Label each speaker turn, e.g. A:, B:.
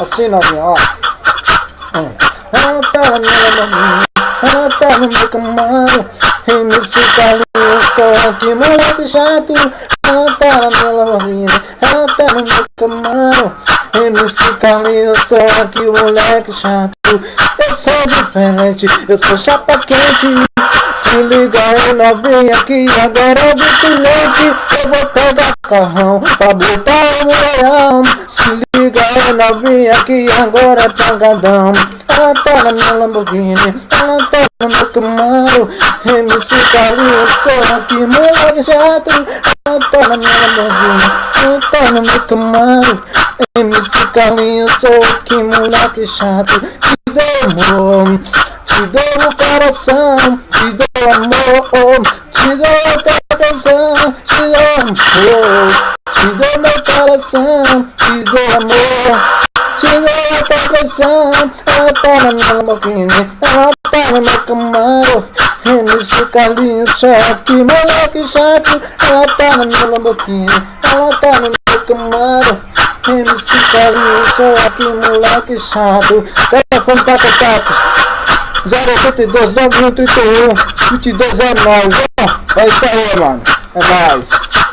A: Assim, novinha, ó. Ela tá na minha ela tá no meu Camaro. MC Carlinhos, tô aqui, moleque chato. Ela tá na minha Lamborghini, ela tá no meu Camaro. MC Carlinhos, tô aqui, moleque chato. Eu sou diferente, eu sou chapa quente. Se liga aí novinha que agora de tenente Eu vou pegar carrão pra botar o mulherão Se aí novinha que agora é pagadão Ela tá na minha Lamborghini, ela tá no meu Camaro. MC Carlinhos, sou aqui moleque chato Ela tá na minha Lamborghini, ela tá no meu Camaro. MC Carlinhos, sou aqui moleque chato. Te dou amor te dou o coração, te dou amor Te dou a atenção, te dou amor coração, te dou amor. Te dou a atenção, ela tá na minha Lamborghini Ela tá no meu Camaro MC Carlinhos, que moleque chato Ela tá na minha Lamborghini Ela tá no meu Camaro MC Carlinhos, que moleque chato Telefone para contatos 082 9131 22 é nóis, É isso aí, mano. É nóis.